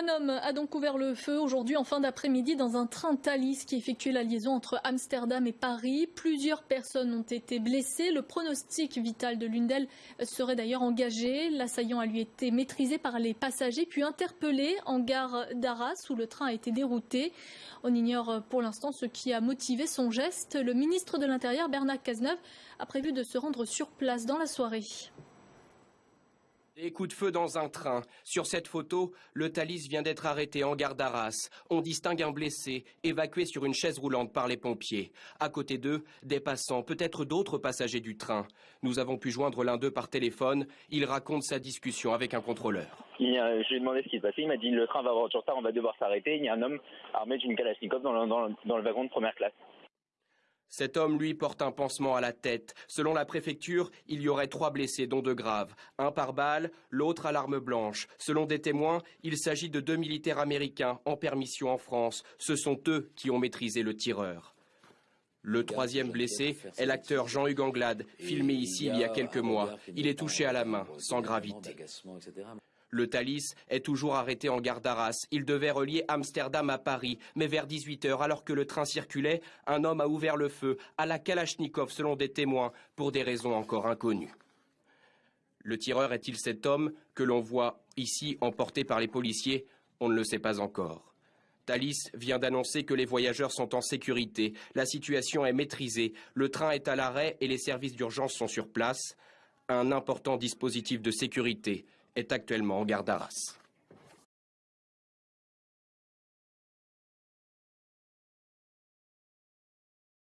Un homme a donc ouvert le feu aujourd'hui en fin d'après-midi dans un train Thalys qui effectuait la liaison entre Amsterdam et Paris. Plusieurs personnes ont été blessées. Le pronostic vital de l'une d'elles serait d'ailleurs engagé. L'assaillant a lui été maîtrisé par les passagers puis interpellé en gare d'Arras où le train a été dérouté. On ignore pour l'instant ce qui a motivé son geste. Le ministre de l'Intérieur Bernard Cazeneuve a prévu de se rendre sur place dans la soirée. Des coups de feu dans un train. Sur cette photo, le Thalys vient d'être arrêté en gare d'Arras. On distingue un blessé, évacué sur une chaise roulante par les pompiers. À côté d'eux, des passants, peut-être d'autres passagers du train. Nous avons pu joindre l'un d'eux par téléphone. Il raconte sa discussion avec un contrôleur. Je lui ai demandé ce qui se passait. Il m'a dit le train va avoir du retard, on va devoir s'arrêter. Il y a un homme armé d'une kalachnikov dans le, dans, dans le wagon de première classe. Cet homme, lui, porte un pansement à la tête. Selon la préfecture, il y aurait trois blessés, dont deux graves. Un par balle, l'autre à l'arme blanche. Selon des témoins, il s'agit de deux militaires américains en permission en France. Ce sont eux qui ont maîtrisé le tireur. Le troisième blessé est l'acteur Jean-Hugues Anglade, filmé ici il y a quelques mois. Il est touché à la main, sans gravité. Le Thalys est toujours arrêté en gare d'Arras. Il devait relier Amsterdam à Paris, mais vers 18h, alors que le train circulait, un homme a ouvert le feu à la Kalachnikov selon des témoins, pour des raisons encore inconnues. Le tireur est-il cet homme que l'on voit ici emporté par les policiers? On ne le sait pas encore. Thalys vient d'annoncer que les voyageurs sont en sécurité. La situation est maîtrisée. Le train est à l'arrêt et les services d'urgence sont sur place. Un important dispositif de sécurité est actuellement en garde d'Arras.